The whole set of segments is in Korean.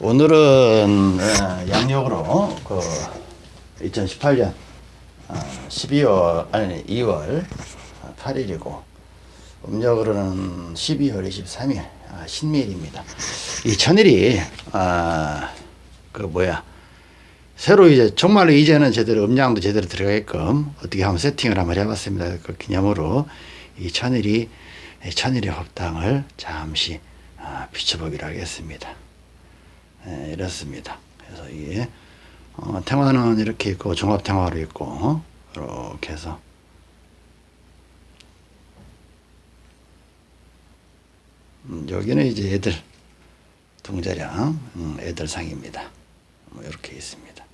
오늘은 어, 양력으로 그 2018년 12월 아니 2월 8일이고 음력으로는 12월 23일 아, 신밀입니다. 이 천일이 아, 그 뭐야 새로 이제 정말로 이제는 제대로 음량도 제대로 들어가게끔 어떻게 한번 세팅을 한번 해봤습니다. 그 기념으로 이 천일이 천일의 법당을 잠시 아, 비춰보기로 하겠습니다. 네, 이렇습니다. 그래서 이게 어, 탱화는 이렇게 있고 종합 탱화로 있고 이렇게 해서 음, 여기는 이제 애들 동자량 음, 애들 상입니다. 뭐 이렇게 있습니다.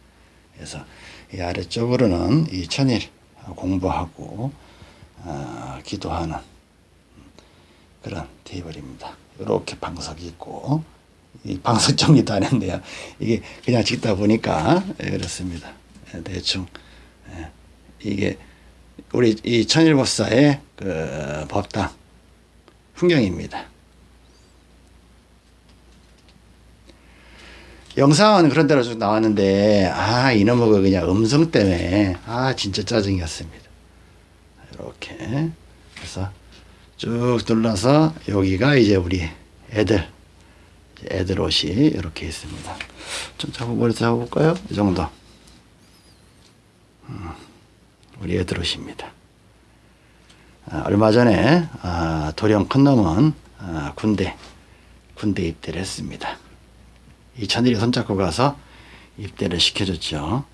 그래서 이 아래쪽으로는 이 천일 공부하고 어, 기도하는 그런 테이블입니다. 이렇게 방석이 있고 이 방석 정리도 안 했네요. 이게 그냥 찍다 보니까 예, 그렇습니다. 예, 대충 예, 이게 우리 이 천일법사의 그 법당 풍경입니다. 영상은 그런 대로 쭉 나왔는데 아 이놈의 그 그냥 음성 때문에 아 진짜 짜증이었습니다. 이렇게 그래서 쭉 눌러서 여기가 이제 우리 애들 애들 옷이 이렇게 있습니다. 좀 잡아 머리 잡아볼까요? 이 정도. 음, 우리 애들 옷입니다. 아, 얼마 전에 아, 도령 큰 놈은 아, 군대 군대 입대를 했습니다. 이 천일이 손잡고 가서 입대를 시켜줬죠.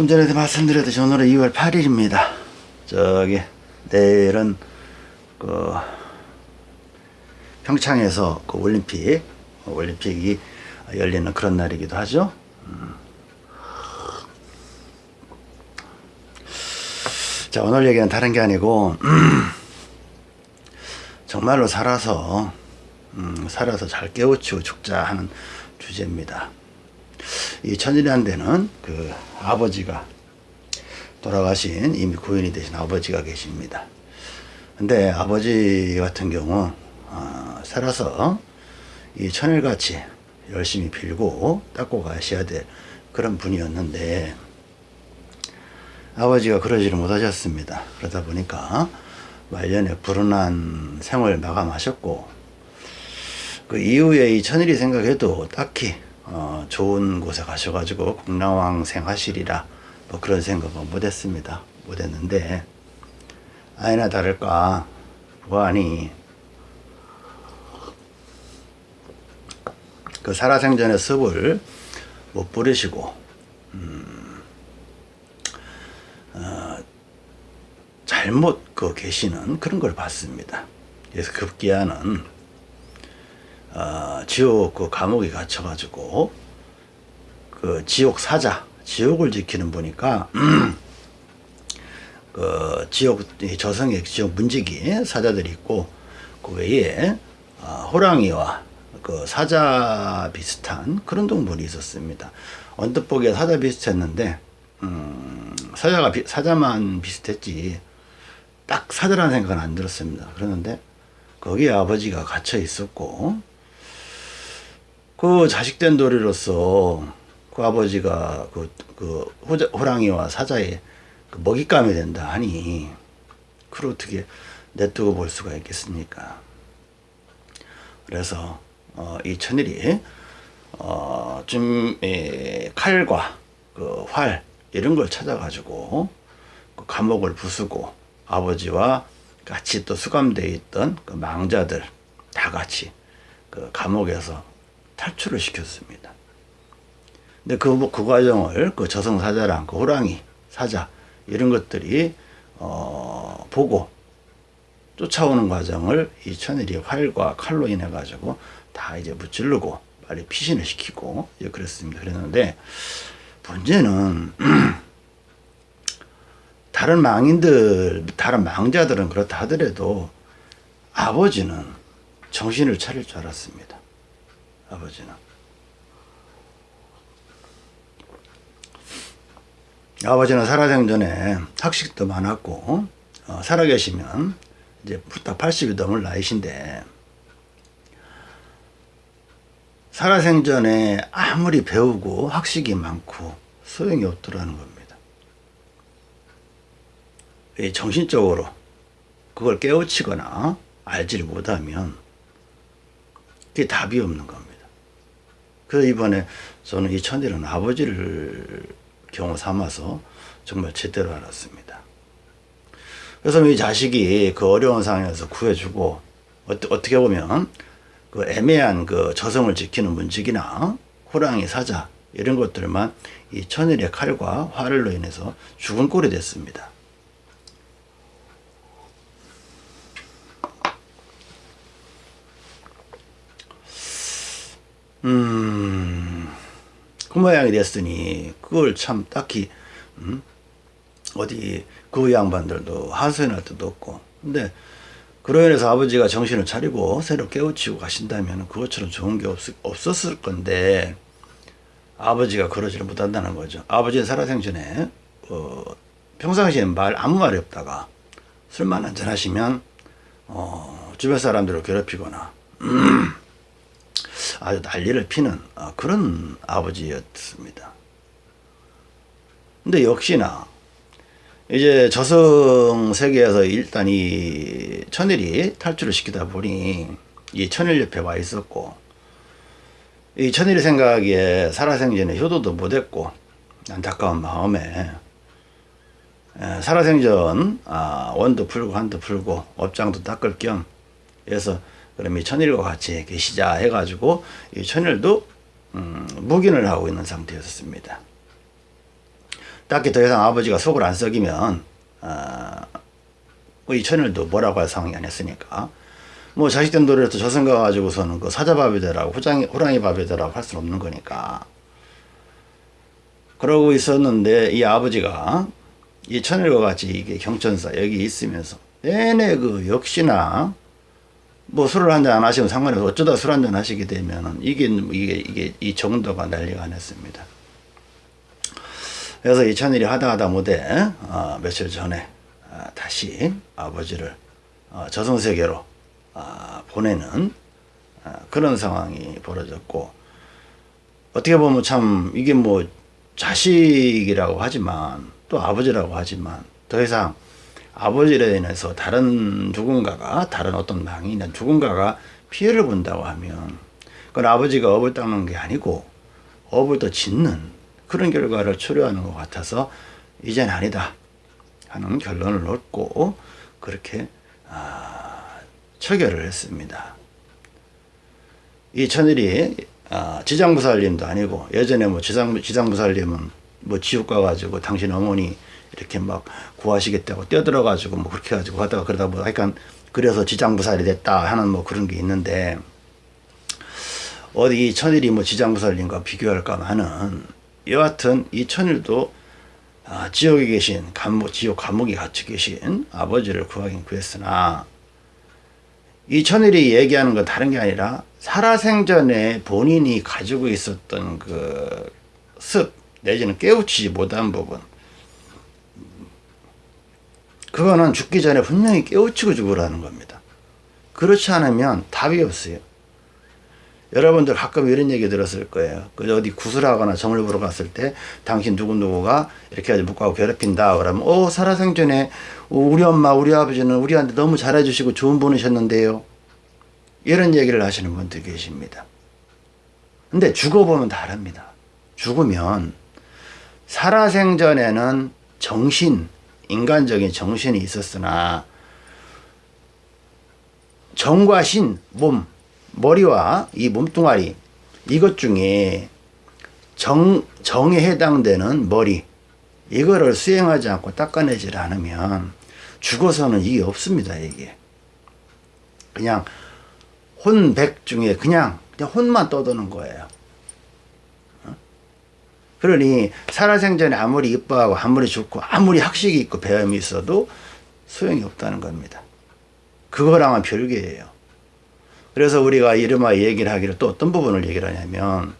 좀 전에도 말씀드렸듯이 오늘은 2월 8일입니다. 저기 내일은 그 평창에서 그 올림픽 올림픽이 열리는 그런 날이기도 하죠. 음. 자 오늘 얘기는 다른 게 아니고 정말로 살아서 음, 살아서 잘 깨우치고 죽자 하는 주제입니다. 이 천일이라는 데는 그 아버지가 돌아가신 이미 구인이 되신 아버지가 계십니다. 근데 아버지 같은 경우 어, 살아서 이 천일같이 열심히 빌고 닦고 가셔야 될 그런 분이었는데 아버지가 그러지를 못하셨습니다. 그러다 보니까 말년에 불운한 생을 마감하셨고 그 이후에 이 천일이 생각해도 딱히 어, 좋은 곳에 가셔가지고 공랑왕생 하시리라 뭐 그런 생각은 못했습니다. 못했는데 아니나 다를까 부안이 그 살아생전의 습을 못 부리시고 음, 어, 잘못 그 계시는 그런 걸 봤습니다. 그래서 급기야는 어, 지옥 그 감옥에 갇혀 가지고 그 지옥 사자 지옥을 지키는 분이니까 그 지옥 저승의 지옥 문지기 사자들이 있고 그 외에 어, 호랑이와 그 사자 비슷한 그런 동물이 있었습니다. 언뜻 보기에 사자 비슷했는데 음, 사자가 비, 사자만 비슷했지 딱 사자라는 생각은 안 들었습니다. 그러는데 거기에 아버지가 갇혀 있었고 그 자식된 도리로서 그 아버지가 그, 그 호자, 호랑이와 사자의 그 먹잇감이 된다 하니 그걸 어떻게 내두고 볼 수가 있겠습니까? 그래서 어, 이 천일이 어, 좀 에, 칼과 그 활 이런 걸 찾아가지고 그 감옥을 부수고 아버지와 같이 또 수감되어 있던 그 망자들 다 같이 그 감옥에서 탈출을 시켰습니다. 근데 그, 그 과정을 그 저승사자랑 그 호랑이, 사자 이런 것들이 어, 보고 쫓아오는 과정을 이 천일이 활과 칼로 인해 가지고 다 이제 무찌르고 빨리 피신을 시키고 예, 그랬습니다. 그랬는데 문제는 다른 망인들, 다른 망자들은 그렇다 하더라도 아버지는 정신을 차릴 줄 알았습니다. 아버지는. 아버지는 살아생전에 학식도 많았고 어, 살아계시면 이제 딱 80이 넘을 나이신데 살아생전에 아무리 배우고 학식이 많고 소용이 없더라는 겁니다. 이 정신적으로 그걸 깨우치거나 알지를 못하면 그게 답이 없는 겁니다. 그래서 이번에 저는 이 천일은 아버지를 경우 삼아서 정말 제대로 알았습니다. 그래서 이 자식이 그 어려운 상황에서 구해주고 어 떻게 보면 그 애매한 그 저성을 지키는 문직이나 호랑이 사자 이런 것들만 이 천일의 칼과 활로 인해서 죽은 꼴이 됐습니다. 음, 그 모양이 됐으니 그걸 참 딱히 음, 어디 그 양반들도 하소연할 때도 없고 근데 그로 인해서 아버지가 정신을 차리고 새로 깨우치고 가신다면 그것처럼 좋은 게 없, 없었을 건데 아버지가 그러지를 못한다는 거죠. 아버지는 살아생전에 어, 평상시엔 말 아무 말이 없다가 술만 한잔 하시면 어, 주변 사람들을 괴롭히거나 음, 아주 난리를 피는 어, 그런 아버지였습니다. 근데 역시나 이제 저승 세계에서 일단 이 천일이 탈출을 시키다 보니 이 천일 옆에 와 있었고 이 천일이 생각에 살아생전에 효도도 못했고 안타까운 마음에 살아생전 아, 원도 풀고 한도 풀고 업장도 닦을 겸 해서 그럼 이 천일과 같이 계시자 해가지고 이 천일도 음, 묵인을 하고 있는 상태였습니다. 딱히 더 이상 아버지가 속을 안 썩이면 어, 이 천일도 뭐라고 할 상황이 아니었으니까 뭐 자식된 노래도 저승 가가지고서는 그 사자밥이 되라고 호랑이, 호랑이 밥이 되라고 할 수는 없는 거니까 그러고 있었는데 이 아버지가 이 천일과 같이 이게 경천사 여기 있으면서 내내 그 역시나 뭐 술을 한잔 안 하시면 상관이 없어 어쩌다 술 한잔 하시게 되면은 이게 이게 이게 이 정도가 난리가 났습니다. 그래서 이 천일이 하다 하다 못해 어, 며칠 전에 어, 다시 아버지를 어, 저승세계로 어, 보내는 어, 그런 상황이 벌어졌고 어떻게 보면 참 이게 뭐 자식이라고 하지만 또 아버지라고 하지만 더 이상 아버지로 인해서 다른 누군가가 다른 어떤 망이나 누군가가 피해를 본다고 하면 그건 아버지가 업을 닦는 게 아니고 업을 더 짓는 그런 결과를 초래하는 것 같아서 이젠 아니다 하는 결론을 얻고 그렇게 아, 처결을 했습니다. 이 천일이 아, 지장부살님도 아니고 예전에 뭐 지장, 지장부살님은 뭐 지옥 가가지고 당신 어머니 이렇게 막 구하시겠다고 뛰어들어가지고 뭐 그렇게 해가지고 하다가 그러다 뭐 약간 그래서 지장부살이 됐다 하는 뭐 그런 게 있는데 어디 천일이 뭐 지장부살님과 비교할까 하는 여하튼 이 천일도 아, 지옥에 계신 감옥, 지옥 감옥에 갇혀 계신 아버지를 구하긴 구했으나 이 천일이 얘기하는 건 다른 게 아니라 살아생전에 본인이 가지고 있었던 그 습 내지는 깨우치지 못한 부분 그거는 죽기 전에 분명히 깨우치고 죽으라는 겁니다. 그렇지 않으면 답이 없어요. 여러분들 가끔 이런 얘기 들었을 거예요. 그 어디 구슬하거나 점을 보러 갔을 때 당신 누구누구가 이렇게 해서 묵하고 괴롭힌다. 그러면 어 살아생전에 우리 엄마 우리 아버지는 우리한테 너무 잘해주시고 좋은 분이셨는데요. 이런 얘기를 하시는 분들 계십니다. 근데 죽어보면 다릅니다. 죽으면 살아생전에는 정신, 인간적인 정신이 있었으나 정과 신, 몸, 머리와 이 몸뚱아리 이것 중에 정, 정에 해당되는 머리 이거를 수행하지 않고 닦아내질 않으면 죽어서는 이게 없습니다 이게 그냥 혼백 중에 그냥, 그냥 혼만 떠도는 거예요 어? 그러니 살아생전에 아무리 이뻐하고 아무리 좋고 아무리 학식이 있고 배움이 있어도 소용이 없다는 겁니다 그거랑은 별개예요 그래서 우리가 이름아 얘기를 하기를 또 어떤 부분을 얘기를 하냐면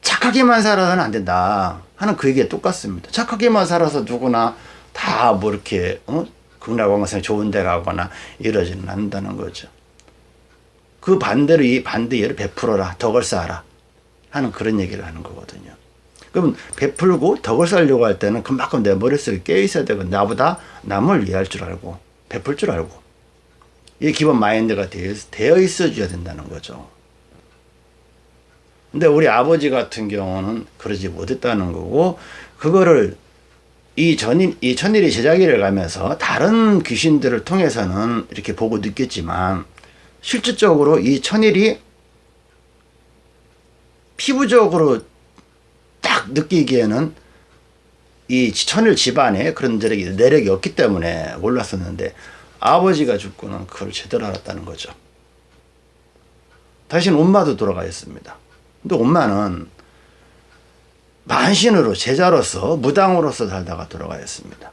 착하게만 살아서는 안 된다 하는 그 얘기가 똑같습니다. 착하게만 살아서 누구나 다 뭐 이렇게 어? 극락왕생 좋은 데 가거나 이러지는 않는다는 거죠. 그 반대로 이 반대 예를 베풀어라 덕을 쌓아라 하는 그런 얘기를 하는 거거든요. 그럼 베풀고 덕을 쌓으려고 할 때는 그만큼 내 머릿속에 깨어 있어야 되고 나보다 남을 이해할 줄 알고 베풀 줄 알고 이 기본 마인드가 되어 있어 줘야 된다는 거죠. 근데 우리 아버지 같은 경우는 그러지 못했다는 거고 그거를 이 전일 이 천일이 제자기를 가면서 다른 귀신들을 통해서는 이렇게 보고 느꼈지만 실질적으로 이 천일이 피부적으로 딱 느끼기에는 이 천일 집안에 그런 내력이, 내력이 없기 때문에 몰랐었는데 아버지가 죽고는 그걸 제대로 알았다는 거죠. 다시는 엄마도 돌아가 있습니다. 근데 엄마는 만신으로 제자로서 무당으로서 살다가 돌아가였습니다.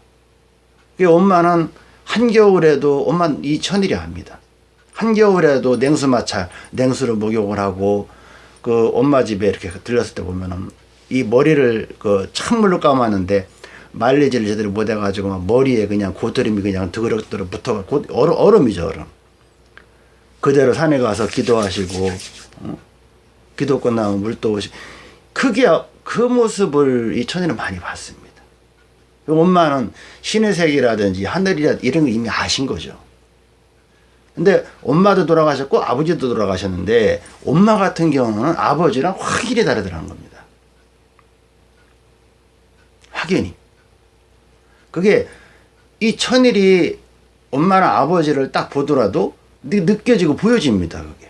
엄마는 한겨울에도 엄마 이 천일이 합니다. 한겨울에도 냉수 마찰, 냉수로 목욕을 하고 그 엄마 집에 이렇게 들렸을 때 보면은 이 머리를 그 찬물로 감았는데 말리지를 제대로 못 해가지고 막 머리에 그냥 고드름이 그냥 드그럭드럭 붙어 얼음, 얼음이죠 얼음. 그대로 산에 가서 기도하시고 어? 기도 끝나면 물도 오시 크게 그 모습을 이 천일은 많이 봤습니다. 엄마는 신의 세계라든지 하늘이라 이런 거 이미 아신 거죠. 근데 엄마도 돌아가셨고 아버지도 돌아가셨는데 엄마 같은 경우는 아버지랑 확연히 다르더라는 겁니다. 확연히. 그게 이 천일이 엄마나 아버지를 딱 보더라도 느껴지고 보여집니다. 그게.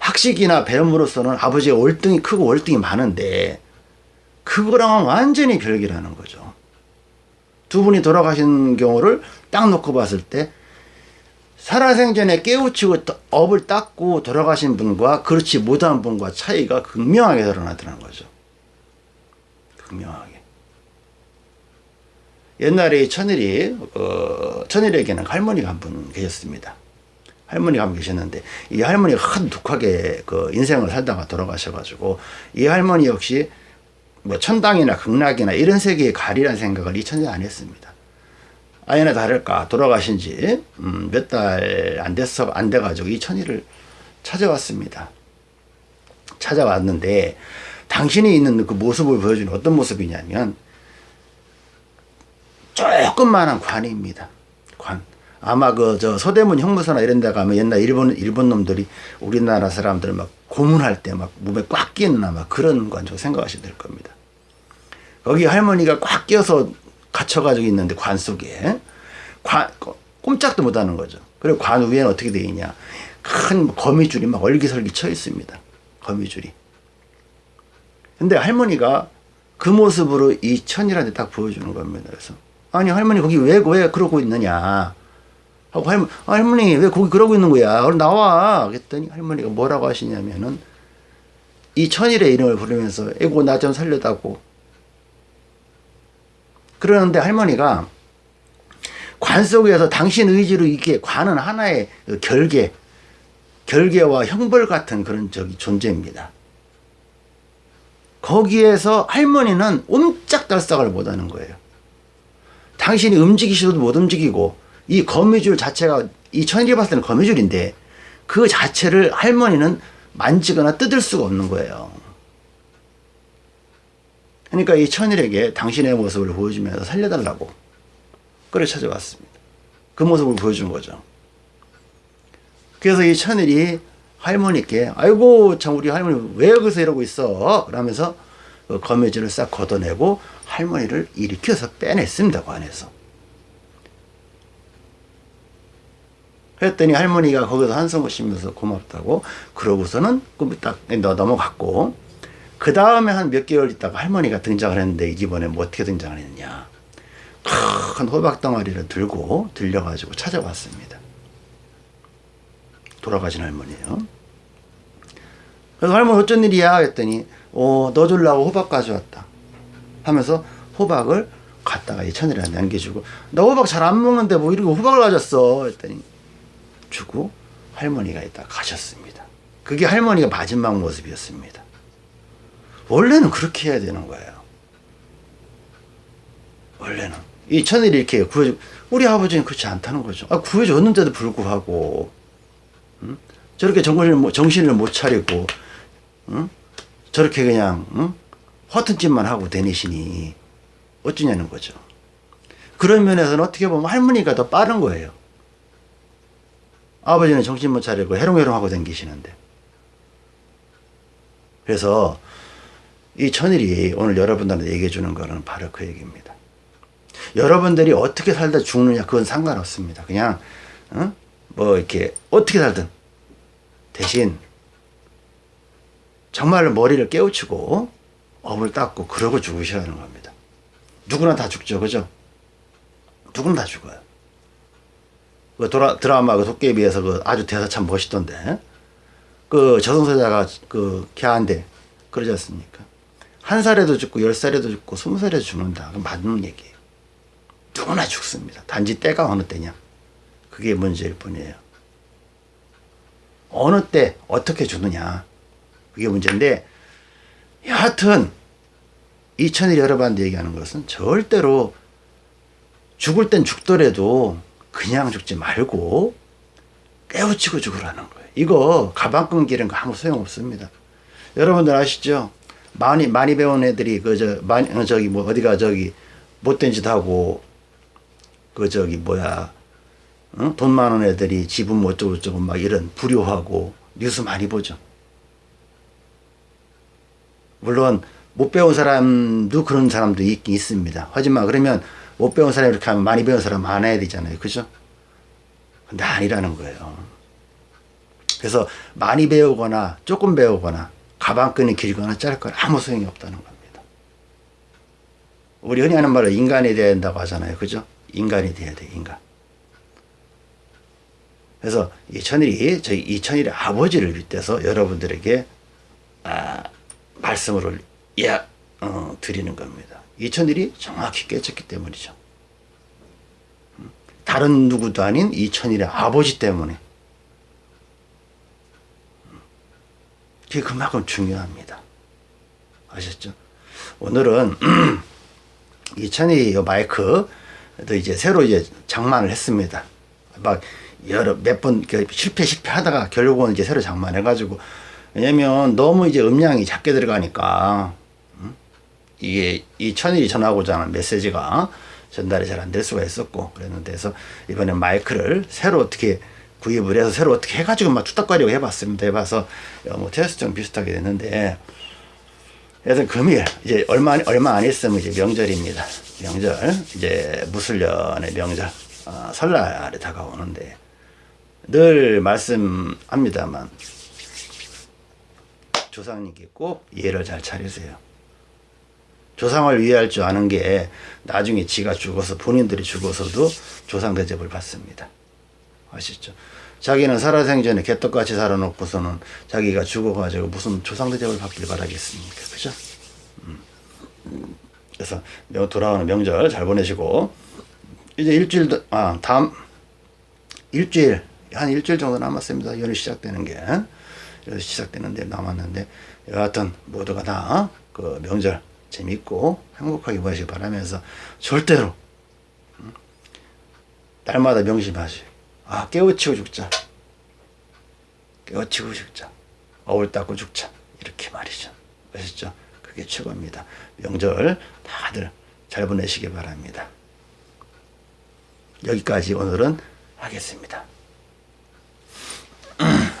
학식이나 배움으로서는 아버지의 월등히 크고 월등히 많은데 그거랑은 완전히 별개라는 거죠. 두 분이 돌아가신 경우를 딱 놓고 봤을 때 살아생전에 깨우치고 업을 닦고 돌아가신 분과 그렇지 못한 분과 차이가 극명하게 드러나더라는 거죠. 극명하게. 옛날에 천일이 어, 천일에게는 할머니가 한 분 계셨습니다. 할머니가 한 분 계셨는데 이 할머니가 큰 독하게 그 인생을 살다가 돌아가셔가지고 이 할머니 역시 뭐 천당이나 극락이나 이런 세계의 가리란 생각을 이 천재 안 했습니다. 아니나 다를까 돌아가신 지 음, 몇달 안 됐어 안 돼가지고 이 천일을 찾아왔습니다. 찾아왔는데 당신이 있는 그 모습을 보여주는 어떤 모습이냐면 조금만한 관입니다. 관. 아마 그 저 서대문 형무소나 이런 데 가면 옛날 일본 일본 놈들이 우리나라 사람들 막 고문할 때 막 몸에 꽉 끼는 아마 그런 관저 생각하시면 될 겁니다. 거기 할머니가 꽉 끼어서 갇혀가지고 있는데 관 속에 관 꼼짝도 못하는 거죠. 그리고 관 위에는 어떻게 되어 있냐? 큰 거미줄이 막 얼기설기 쳐 있습니다. 거미줄이. 근데 할머니가 그 모습으로 이 천이라는 데딱 보여주는 겁니다. 그래서 아니 할머니 거기 왜 왜 그러고 있느냐? 하고 할머니, 할머니 왜 거기 그러고 있는 거야? 얼른 나와. 그랬더니 할머니가 뭐라고 하시냐면은 이 천일의 이름을 부르면서 에고 나 좀 살려다고. 그러는데 할머니가 관 속에서 당신 의지로 이게 관은 하나의 그 결계, 결계와 형벌 같은 그런 저기 존재입니다. 거기에서 할머니는 옴짝달싹을 못하는 거예요. 당신이 움직이시도 못 움직이고 이 거미줄 자체가 이 천일이 봤을 때는 거미줄인데 그 자체를 할머니는 만지거나 뜯을 수가 없는 거예요. 그러니까 이 천일에게 당신의 모습을 보여주면서 살려달라고 그래 찾아왔습니다. 그 모습을 보여준 거죠. 그래서 이 천일이 할머니께 아이고 참 우리 할머니 왜 여기서 이러고 있어? 라면서 그 거미줄을 싹 걷어내고 할머니를 일으켜서 빼냈습니다. 관에서. 했더니 할머니가 거기서 한숨을 쉬면서 고맙다고 그러고서는 딱 넘어갔고 그 다음에 한 몇 개월 있다가 할머니가 등장을 했는데 이번에 뭐 어떻게 등장을 했냐. 큰 호박 덩어리를 들고 들려가지고 찾아왔습니다. 돌아가신 할머니예요. 그래서 할머니 어쩐 일이야? 했더니 어, 너 주려고 호박 가져왔다 하면서 호박을 갖다가 이 천일에 남겨주고 나 호박 잘 안 먹는데 뭐 이렇게 호박을 가졌어? 했더니 주고 할머니가 있다 가셨습니다. 그게 할머니가 마지막 모습이었습니다. 원래는 그렇게 해야 되는 거예요. 원래는. 이 천일이 이렇게 구해주, 우리 아버지는 그렇지 않다는 거죠. 아, 구해줬는데도 불구하고, 응? 저렇게 정신을, 못- 정신을 못 차리고, 응? 저렇게 그냥, 응? 허튼 짓만 하고 다니시니, 어쩌냐는 거죠. 그런 면에서는 어떻게 보면 할머니가 더 빠른 거예요. 아버지는 정신 못 차리고 해롱해롱 하고 다니시는데. 그래서 이 천일이 오늘 여러분들한테 얘기해 주는 거는 바로 그 얘기입니다. 여러분들이 어떻게 살다 죽느냐 그건 상관없습니다. 그냥 어? 뭐 이렇게 어떻게 살든 대신 정말 머리를 깨우치고 업을 닦고 그러고 죽으시라는 겁니다. 누구나 다 죽죠, 그죠? 누구나 다 죽어요. 그 드라, 드라마 그 도깨비에서 그 아주 대사 참 멋있던데 그 저승사자가 그 걔한테 그러지 않습니까? 한 살에도 죽고 열 살에도 죽고 스무 살에도 죽는다. 그 맞는 얘기예요. 누구나 죽습니다. 단지 때가 어느 때냐. 그게 문제일 뿐이에요. 어느 때 어떻게 죽느냐. 그게 문제인데 여하튼 이천일 여러분한테 얘기하는 것은 절대로 죽을 땐 죽더라도 그냥 죽지 말고 깨우치고 죽으라는 거예요. 이거 가방 끈기는 거 아무 소용 없습니다. 여러분들 아시죠? 많이 많이 배운 애들이 그저 어, 저기 뭐 어디가 저기 못된 짓 하고 그 저기 뭐야 응? 돈 많은 애들이 집은 뭐 어쩌고 저쩌고 막 이런 불효하고 뉴스 많이 보죠. 물론 못 배운 사람도 그런 사람도 있긴 있습니다. 하지만 그러면 못 배운 사람이 이렇게 하면 많이 배운 사람 많아야 되잖아요. 그죠? 근데 아니라는 거예요. 그래서 많이 배우거나 조금 배우거나 가방끈이 길거나 짧거나 아무 소용이 없다는 겁니다. 우리 흔히 하는 말로 인간이 돼야 된다고 하잖아요. 그죠? 인간이 돼야 돼, 인간. 그래서 이천일이 저희 이천일의 아버지를 빗대서 여러분들에게 아, 말씀을 예, 어, 드리는 겁니다. 이천일이 정확히 깨쳤기 때문이죠. 음, 다른 누구도 아닌 이천일의 아버지 때문에 음, 그게 그만큼 중요합니다. 아셨죠? 오늘은 이천이 마이크 또 이제 새로 이제 장만을 했습니다. 막 여러 몇 번 실패 실패하다가 결국은 이제 새로 장만해가지고 왜냐면 너무 이제 음량이 작게 들어가니까 음? 이게 이 천일이 전하고자 하는 메시지가 전달이 잘 안 될 수가 있었고 그랬는데 그래서 이번에 마이크를 새로 어떻게 구입을 해서 새로 어떻게 해가지고 막 툭닥거리고 해봤습니다. 해봐서 어, 뭐 테스트랑 비슷하게 됐는데 그래서 금일 이제 얼마 얼마 안 있으면 이제 명절입니다. 명절 이제 무술년의 명절 어, 설날이 다가오는데 늘 말씀합니다만 조상님께 꼭 예를 잘 차리세요. 조상을 위할 줄 아는 게 나중에 지가 죽어서 본인들이 죽어서도 조상 대접을 받습니다. 아시죠? 자기는 살아생전에 개떡같이 살아놓고서는 자기가 죽어가지고 무슨 조상 대접을 받길 바라겠습니까? 그죠? 음. 그래서 명- 돌아오는 명절 잘 보내시고 이제 일주일 더- 아 다음 일주일 한 일주일 정도 남았습니다. 연휴 시작되는 게 시작되는데 남았는데 여하튼 모두가 다 그 명절 재밌고 행복하게 보내시기 바라면서 절대로 음, 날마다 명심하시고 아 깨우치고 죽자. 깨우치고 죽자. 어울 닦고 죽자. 이렇게 말이죠. 아셨죠? 그게 최고입니다. 명절 다들 잘 보내시기 바랍니다. 여기까지 오늘은 하겠습니다